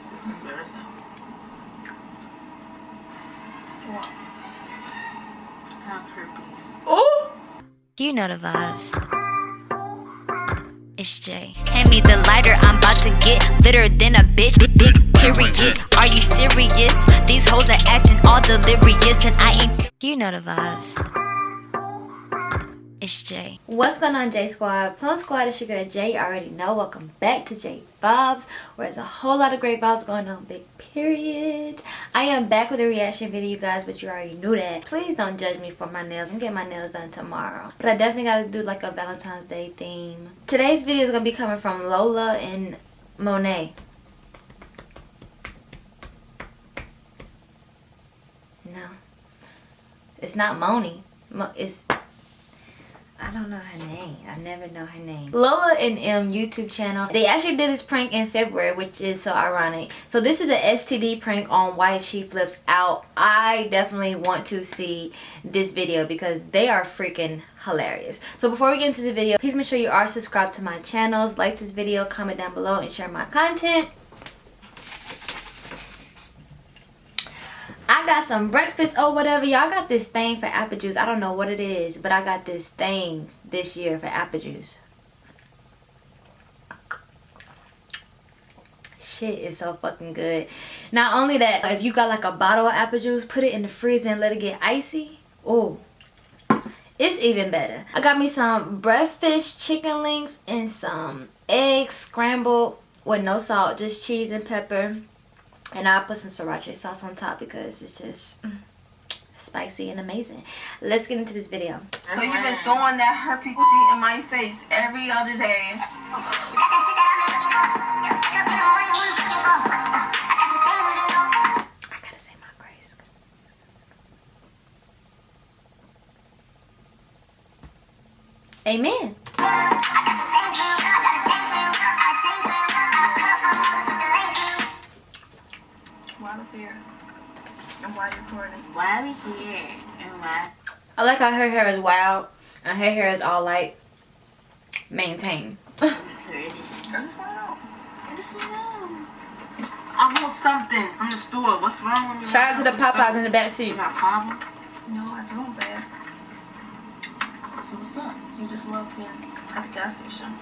This is embarrassing. What? Have herpes. Oh! You know the vibes. It's Jay. Hand me the lighter, I'm about to get litter than a bitch. Big, big period. Are you serious? These hoes are acting all delirious, and I ain't. You know the vibes. It's Jay. What's going on, J Squad? Plum Squad, it's your girl Jay. You already know. Welcome back to J Vibes, where there's a whole lot of great vibes going on. Big period. I am back with a reaction video, you guys, but you already knew that. Please don't judge me for my nails. I'm getting my nails done tomorrow. But I definitely got to do like a Valentine's Day theme. Today's video is to be coming from Lola and Monet. No. It's not Moni. Mo it's I don't know her name. I never know her name. Lola and M YouTube channel. They actually did this prank in February, which is so ironic. So this is the STD prank on why she flips out. I definitely want to see this video because they are freaking hilarious. So before we get into the video, please make sure you are subscribed to my channels, like this video, comment down below, and share my content. Got some breakfast or whatever. Y'all got this thing for apple juice. I don't know what it is, but I got this thing this year for apple juice. Shit is so fucking good. Not only that, if you got like a bottle of apple juice, put it in the freezer and let it get icy. Oh, it's even better. I got me some breakfast chicken links and some eggs scrambled with no salt, just cheese and pepper and I'll put some sriracha sauce on top because it's just mm, spicy and amazing. Let's get into this video. So you've been throwing that herpes coochie in my face every other day. I gotta say my grace. Amen. Why you recording? Why are we here? And why? I like how her hair is wild and her hair is all like maintained. I'm just ready. I want. I want to know. I want something from the store. What's wrong with me? Shout out to the Popeyes in the back You got a problem? No, I don't, babe. So what's up? You just walked in at the gas station.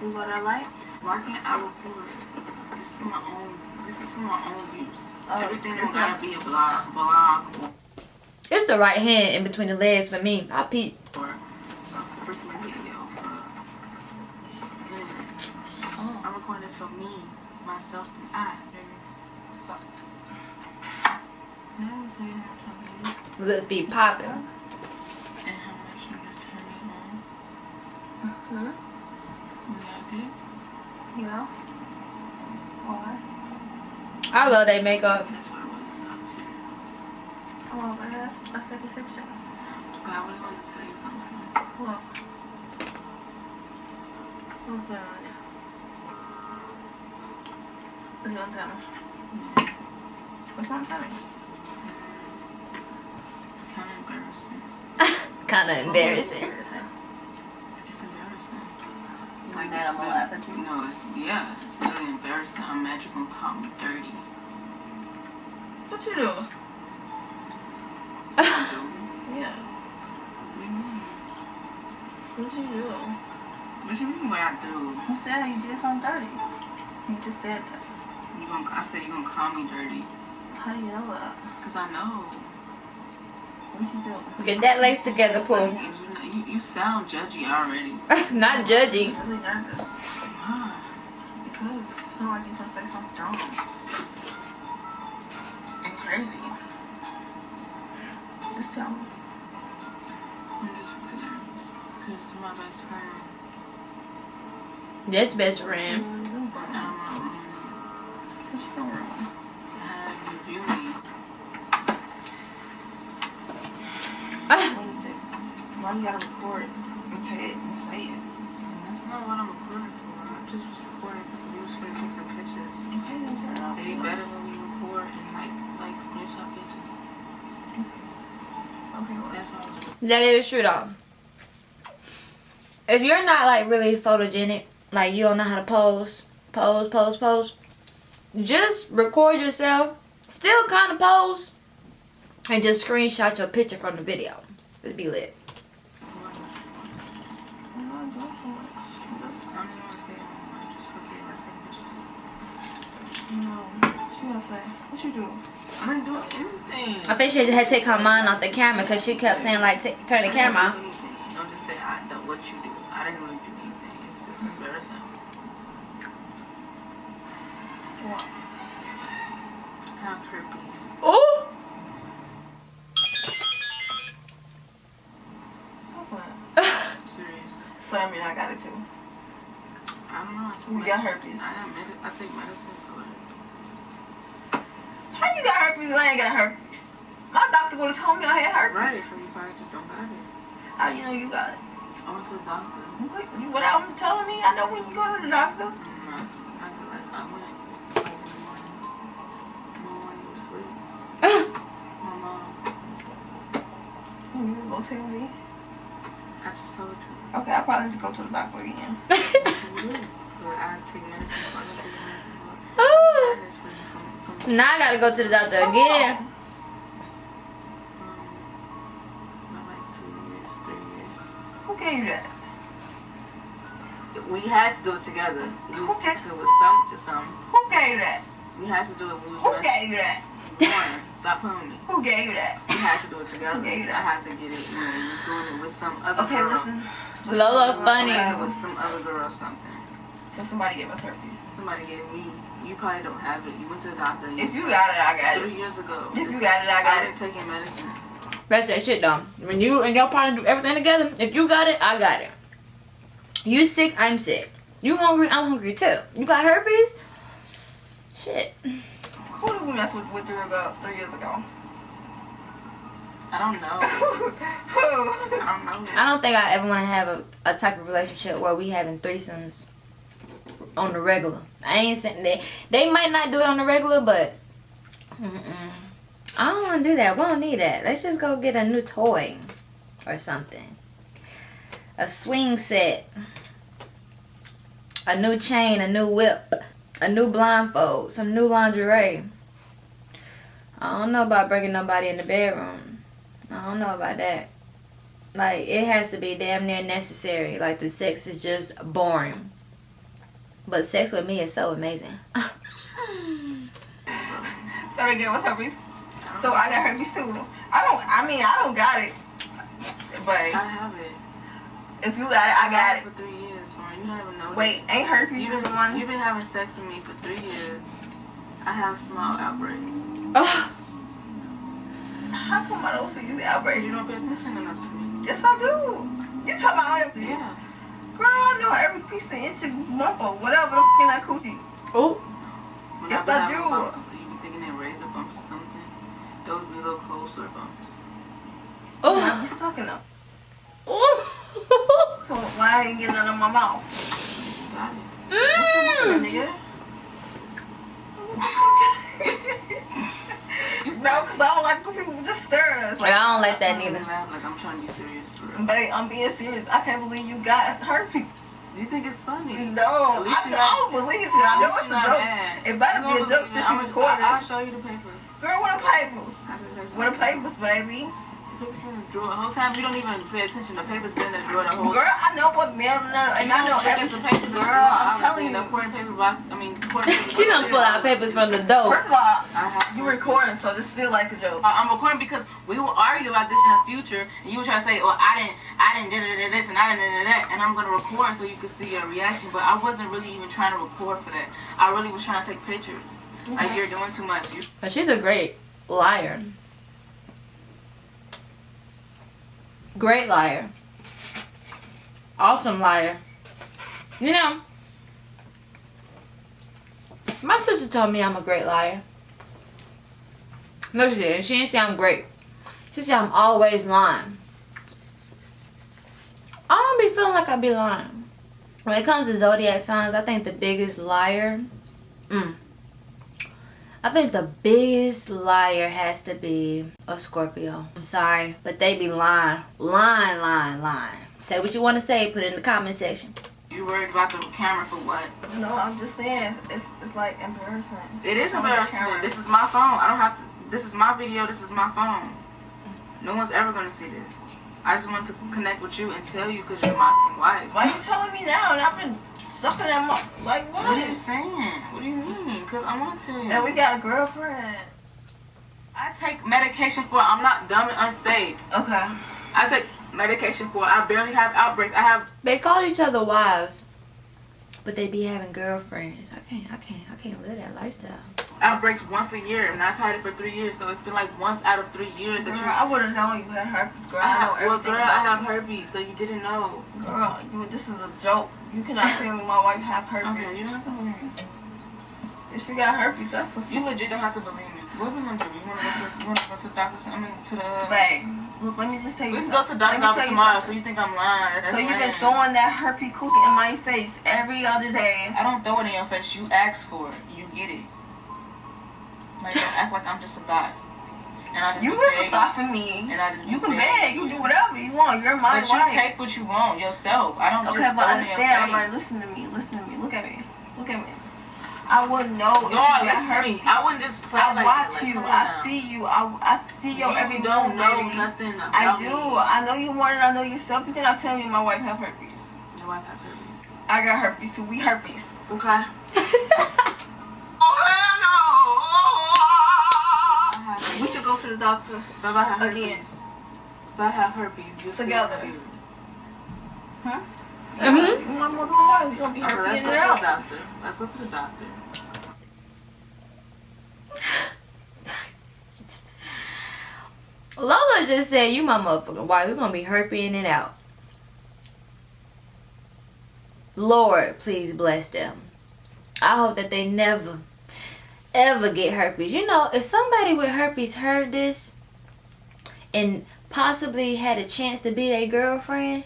You what I like? Why can't I record? This is for my own. This is for my own use. Oh, Everything it's don't gotta be a blog, blog or, It's the right hand in between the legs for me. I peep. or a freaking video for. Oh. I'm recording this for me, myself, and I. So. Now I'm telling you how something Let's be popping. and how much you just turn me on. Hmm? Yeah, I Yeah. Why? I love they makeup. did. That's why I wanted to talk to you. Oh, I have a second picture. But I really wanted to tell you something. Look. What's going on there? What gonna tell me? Gonna tell? It's kind of embarrassing. kind of embarrassing. Embarrassing. It's embarrassing. Like that, I'm gonna laugh at you. No, it's, yeah, it's really embarrassing. I'm mad you gonna call me dirty. What you do? Yeah. what do you mean? What you do? What you mean what I do? You said you did something dirty. You just said that. You gonna, I said you're gonna call me dirty. How do you know that? Cause I know. What you do? Get that lace together, So, Pooh. you, you, you sound judgy already. Not judgy. I'm really nervous. Why? Because it sounds like you're gonna say something dumb. And crazy. Just tell me. I'm just really nervous. Cause you're my best friend. This best friend. Mm, what you doing, bro? I don't know. What you doing wrong? Have you view me? What is it? Why do you gotta record and say it and say it? That's not what I'm recording for. I just was recording because we was finna take some pictures. Okay, then turn it off. It'd be better when we record and like like screenshot pictures. Okay. Okay, well, That's why I was That is true though. If you're not like really photogenic, like you don't know how to pose, pose, pose, pose, just record yourself, still kind of pose, and just screenshot your picture from the video. It'd be lit. I'm no. You gonna say? What you do? I didn't do anything. I think she had to take her mind off the camera because she kept saying like, turn the camera off. Don't just say I don't know what you do. I didn't really do anything. It's just embarrassing. What? Have herpes. Ooh. Stop playing. I'm So that mean I got it too. I don't know. I We got herpes. I, med- I take medicine for it. How you got herpes and I ain't got herpes? My doctor would have told me I had herpes. Right. So you probably just don't have it. How you know you got it? I went to the doctor. What, you, what I'm telling me? I know when you go to the doctor. Mm, I, I, I went like in the morning. My morning was asleep. My mom. You didn't go tell me. I just told you. Okay, I probably need to go to the doctor again. You do. But I take medicine for it. I take medicine for it. Ooh. I just waiting from, from now I gotta go to the doctor How again. long? um, about like two years, three years. Who gave you that? We had to do it together. We was, Okay. It was some to some. Who gave you that? We had to do it. We was Who gave you that? Warren, stop playing with me. Who gave you that? We had to do it together. Okay, you that? I had to get it. You know, we was doing it with some other Okay, girl. listen. listen Lola listen, funny. It listen. was some other girl or something. So somebody gave us herpes. Somebody gave me. You probably don't have it. You went to the doctor. If you got it, I got it. three years ago. If you got it, I got I've been it. taking medicine. That's that shit though. When you and your partner do everything together, if you got it, I got it. You sick, I'm sick. You hungry, I'm hungry too. You got herpes? Shit. Who did we mess with, with three, ago, three years ago? I don't know. Who? I don't know. I don't think I ever want to have a, a type of relationship where we having threesomes on the regular. I ain't saying they they might not do it on the regular, but mm-mm. I don't want to do that. We don't need that. Let's just go get a new toy or something. A swing set, a new chain, a new whip, a new blindfold, some new lingerie. I don't know about bringing nobody in the bedroom. I don't know about that. Like it has to be damn near necessary. Like the sex is just boring. But sex with me is so amazing. Sorry, they what's us herpes. So I got herpes too. I don't. I mean, I don't got it. But I have it. if you got it, I got had it. You don't even know. Wait, ain't herpes You've the been, one? you've been having sex with me for three years. I have small outbreaks. Oh, How come I don't see these outbreaks? You don't pay attention enough to me. Yes, I do. You talking about all that? Yeah. Girl, I know every piece of inch, lump, or whatever the fuck in that coochie. oh, When Yes, been I do. Bumps, you be thinking they're razor bumps or something. Those be little cold sore bumps. I oh, be sucking them. oh. So why I ain't getting none in my mouth? Got it. That Mm. nigga. no, because I don't like when people just staring at us. Like, Like, I don't like that I don't neither. like I'm trying to be serious for real. babe, I'm being serious. I can't believe you got herpes. You think it's funny? No, I, I don't believe you. I know it's a joke. mad. It better be a gonna joke believe since it. you I'ma- recorded. I'll show you the papers. Girl, what the papers? I'll show you the papers. What the papers, baby? The papers in the drawer. The whole time you don't even pay attention. The papers been in the drawer the whole Girl, I know what mail and I You know don't look every at the papers. Girl, I'm Obviously, telling The you. important paper box. I mean, important She box. done pull out papers from the door. First of all, I have you recording, so this feel like a joke. I- I'm recording because we will argue about this in the future, and you were trying to say, "Well, I didn't, I didn't do this and I didn't do that," and I'm gonna record so you can see your reaction. But I wasn't really even trying to record for that. I really was trying to take pictures. Like you're doing too much. You But she's a great liar. Great liar. Awesome liar. You know, my sister told me I'm a great liar. No, she didn't. She didn't say I'm great. She said I'm always lying. I don't be feeling like I be lying. When it comes to zodiac signs, I think the biggest liar. Mm, I think the biggest liar has to be a Scorpio. I'm sorry, but they be lying. Lying, lying, lying. Say what you want to say, put it in the comment section. you You worried about the camera for what? No, I'm just saying it's it's like embarrassing. It is embarrassing. This is my phone. I don't have to. This is my video. This is my phone. No one's ever gonna see this. I just want to connect with you and tell you because you're my wife. Why are you telling me now? And I've been sucking that mo- like What What are you saying? What do you mean? Because I want to tell. And we got a girlfriend. I take medication for. I'm not dumb and unsafe. Okay. I take medication for. I barely have outbreaks. I have. They call each other wives, but they be having girlfriends. I can't, I can't, I can't live that lifestyle. outbreaks once a year, and I've had it for three years, so it's been like once out of three years that Girl, you. I would have known you had herpes, girl. I I, know have, well, everything girl, I have herpes, so you didn't know. Girl, you, this is a joke. You cannot tell me my wife have herpes. Okay, you don't have to believe me. If you got herpes, that's a You legit don't have to believe me. What we gonna do? You wanna go to? You wanna go to the doctor? I mean, to the. Babe, look, let me just tell you can go to the doctor's office tomorrow, so you think I'm lying. That's So you've been throwing that herpes coochie in my face every other day. I don't throw it in your face. You ask for it. You get it. Like don't act like I'm just a thought. And I just You was a thought for me. And I just You can beg. You do whatever you want. You're my But you take what you want yourself. I don't Okay, just but throw understand. I'm like, listen to me. Listen to me. Look at me. Look at me. I wouldn't know if you got listen to me. I wouldn't just play I like watch that. Like, you. come I see you. I, I see your you every don't move, know baby. nothing about I do. me. I know you want than I know yourself. You cannot tell me my wife have herpes. Your wife has herpes. I got herpes too. We herpes. Okay. Oh, I have herpes. We should go to the doctor. So if I have herpes, Again. if I have herpes, you'll Together. Still be with me. Huh? Mhm. You want more than one? Gonna be herpes let's go to the doctor. Let's go to the doctor. Lola just said, "You my motherfucking wife. We're gonna be herping it out." Lord, please bless them. I hope that they never, ever get herpes. You know, if somebody with herpes heard this and possibly had a chance to be their girlfriend,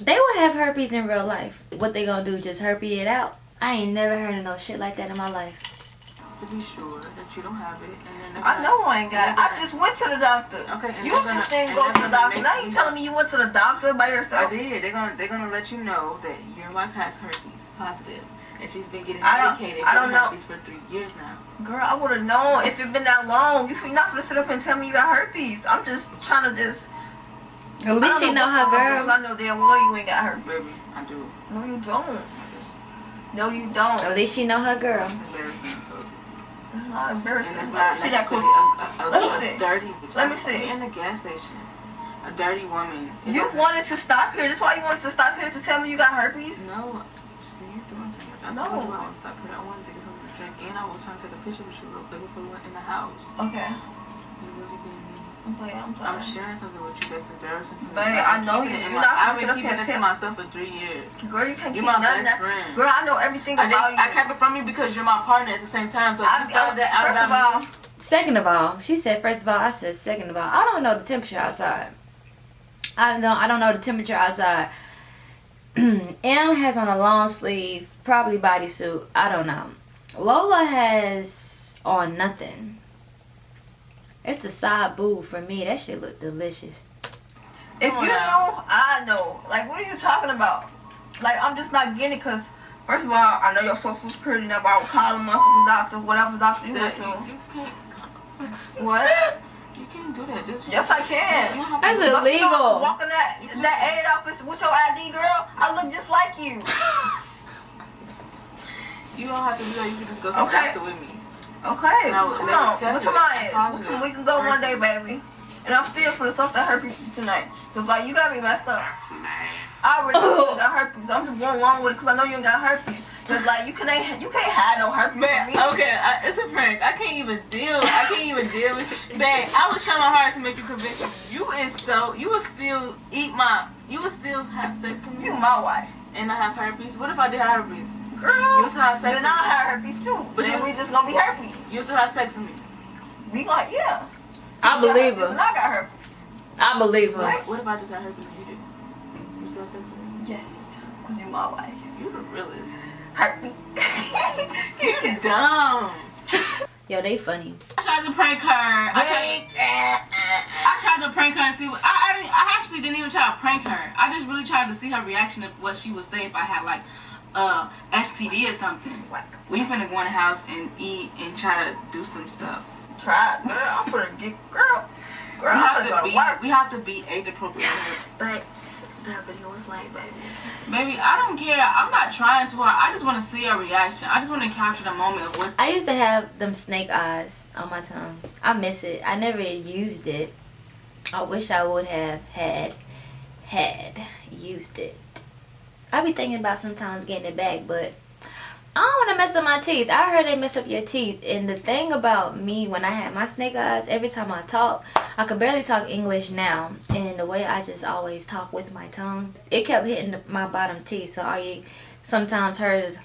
they would have herpes in real life. What they gonna do? Just herpes it out? I ain't never heard of no shit like that in my life. To be sure that you don't have it, and then I know I ain't got it. I just went to the doctor. Okay, You just gonna- didn't go to the doctor. Now you you- telling me you went to the doctor by yourself? I did. They're gonna they're gonna let you know that your wife has herpes positive, and she's been getting I don't- medicated I for don't know. herpes for three years now. Girl, I would have known if it been that long. You not gonna sit up and tell me you got herpes. I'm just trying to just. At least she know what her girl. girls I know damn well you ain't got herpes. Baby, I do. No, you don't. No, you don't. At least she know her girl. It's embarrassing. I told you. It's not And embarrassing. it's Let not me see that necessarily cookie. a, a, a, Let me see. dirty. Let me see. You're in the gas station. A dirty woman. It You wanted to stop here. That's why you wanted to stop here to tell me you got herpes. No, see, you're doing too much. I No. told you I want to stop here. I wanted to get something to drink, and I was trying to take a picture with you real quick before we went in the house. Okay. You really being mean. I'm playing. I'm I'm sharing something with you that's embarrassing to me. Babe, I've I know you. You're my- not I've gonna sit been keeping here it to myself for three years. Girl, you can't You're keep my nothing. best friend. Girl, I know everything I, about just, you. I kept it from you because you're my partner at the same time. So I- you found that out first about of me, all, Second of all, she said first of all, I said second of all. I don't know the temperature outside. I don't I don't know the temperature outside. M has on a long sleeve, probably bodysuit. I don't know. Lola has on nothing. It's the side boob for me. That shit look delicious. if Come you now. know, I know. Like, what are you talking about? Like, I'm just not getting it because, first of all, I know your social security number. I would call a motherfucking doctor, whatever doctor you went that, to. you, you can't. What? You can't do that. Just Yes, I can. don't have to That's do that. Don't you know I illegal. could walk in that, that aid office with your ID, girl? I look just like you. You don't have to do that. You can just go to the Okay. doctor with me. Okay, No, come they on. accept What to it. my ass? What Positive. we can go one day, baby. And I'm still for the stuff that herpes tonight. Cause like you got me messed up. I already know you got herpes. I'm just going along with it because I know you ain't got herpes. Cause like you can't you can't have no herpes Man, me. okay, I, it's a prank. I can't even deal. I can't even deal with you. Man, I was trying my hardest to make you convince you. You is so. You would still eat my. You would still have sex with me, You my wife, and I have herpes. What if I did have herpes? Girl. You used to have sex Then with I me. have herpes too. But then you- we just gonna be herpes. You still have sex with me. We gonna yeah. I You believe herpes her. And I got herpes. I believe her. What, what if I just had herpes and you didn't? You still have sex with me? Yes, cause you're my wife. You the realest. Herpes. You dumb. Yo, they funny. I tried to prank her. I tried, Wait. I tried to tried to prank her and see. What, I I, didn't, I actually didn't even try to prank her. I just really tried to see her reaction of what she would say if I had like uh STD or something. Whack. We finna go in the house and eat and try to do some stuff. Try it, girl. I'm gonna get girl. Girl, We I'm have gonna go be to work. we have to be age appropriate. But that video was late, baby. Baby, I don't care. I'm not trying to hard. I just want to see her reaction. I just want to capture the moment of what I used to have them snake eyes on my tongue. I miss it. I never used it. I wish I would have had had used it. I be thinking about sometimes getting it back, but I don't want to mess up my teeth. I heard they mess up your teeth. And the thing about me when I had my snake eyes, every time I talk, I could barely talk English now. And the way I just always talk with my tongue, it kept hitting my bottom teeth. So I sometimes hers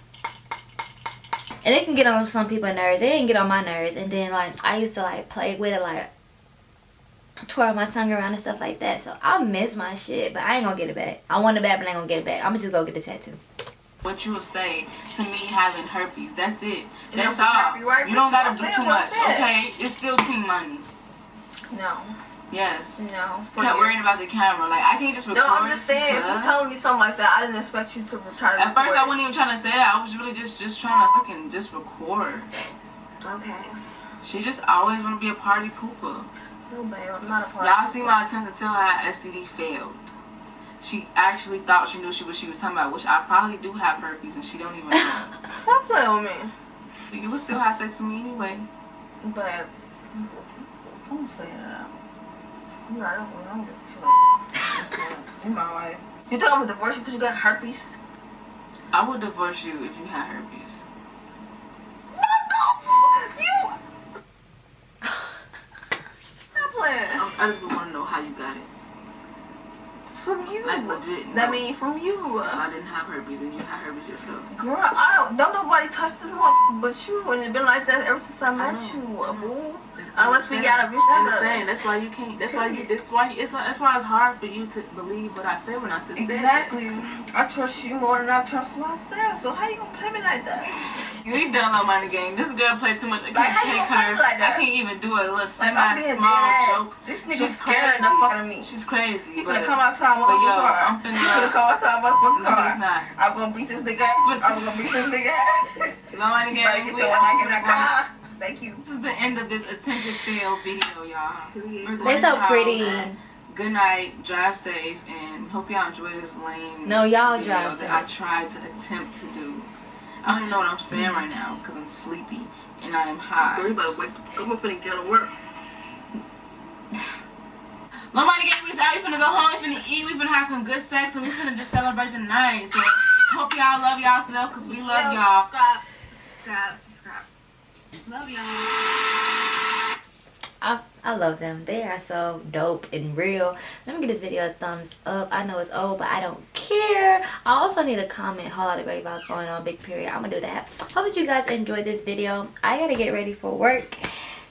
and it can get on some people's nerves. It didn't get on my nerves. And then like I used to like play with it like twirl my tongue around and stuff like that. So I miss my shit, but I ain't gonna get it back. I want it back, but I ain't gonna get it back. I'm gonna just go get the tattoo. what you would say to me having herpes. That's it. That's don't all. have to be right you don't gotta do too much. said. Okay, it's still team money. No, Yes. no. For Kept worrying about the camera. Like I can't just record. No, I'm just saying, if you're telling me something like that, I didn't expect you to try to At first, I wasn't even trying to say that. I was really just just trying to fucking just record. Okay. She just always want to be a party pooper. No, babe, I'm not a part Y'all see my attempt to tell her how STD failed. She actually thought she knew she what she was talking about, which I probably do have herpes and she don't even know. Stop playing with me. but you would still have sex with me anyway. But, don't say that. You right, I don't, I don't give a fuck. In my life. You think I'm gonna divorce you because you got herpes? I would divorce you if you had herpes. What the f- You. Stop playing. I, I just want to know how you got it. From you. Like legit. That no. mean from you. If I didn't have herpes and you had herpes yourself. Girl, I don't, don't nobody touch this motherfucker but you, and it's been like that ever since I met know. you, uh, boo. Unless we got a bitch I'm that just does. saying that's why you can't. That's why you. That's why. You, it's that's why it's hard for you to believe what I say when I say Exactly. I trust you more than I trust myself. So how you gonna play me like that? We done low money game. This girl played too much. I can't Like, take gonna her. Play like that? I can't even do a little Like semi I'm being small dead ass. joke. This nigga She's scared the fuck out of me. She's crazy. He but finna come out to our but yo, car. I'm finna- He's finna come out to our motherfucking No, car. he's not. I'm gonna beat this nigga ass. I'm gonna beat this nigga ass. low money You game. better get your back in that car. Thank you. This is the end of this attempted fail video, y'all. They're so pretty. Good night. Drive safe, and hope y'all enjoy this lame. No, y'all video drive that I tried to attempt to do. I don't even know what I'm saying right now because I'm sleepy and I am high. Girl, you better wake up. I'm finna get to work. Nobody gave me this out. We finna go home. We finna eat. We finna have some good sex, and we finna just celebrate the night. So hope y'all love y'all self because we love y'all. Subscribe. Subscribe. Subscribe. Love y'all. I, I love them. They are so dope and real. Let me give this video a thumbs up. I know it's old, but I don't care. I also need a comment. Whole lot of great vibes going on. Big period. I'm going to do that. Hope that you guys enjoyed this video. I got to get ready for work.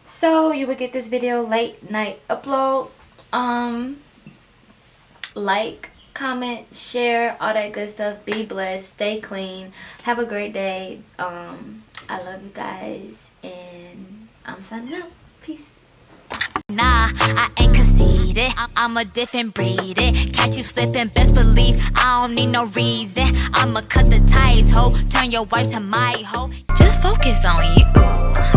So you will get this video late night upload. Um, Like, comment, share, all that good stuff. Be blessed. Stay clean. Have a great day. Um, I love you guys. And I'm signing out. Peace. Nah, I ain't conceited. I'm a different breed. It. Catch you slipping, best believe I don't need no reason. I'ma cut the ties, ho. Turn your wife to my hoe. Just focus on you,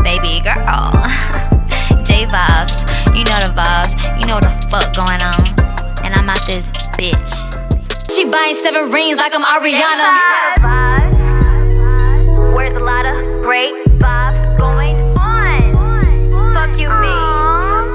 baby girl. J vibes, you know the vibes. You know the fuck going on. And I'm out this bitch. She buying seven rings like I'm Ariana. Where's a lot of great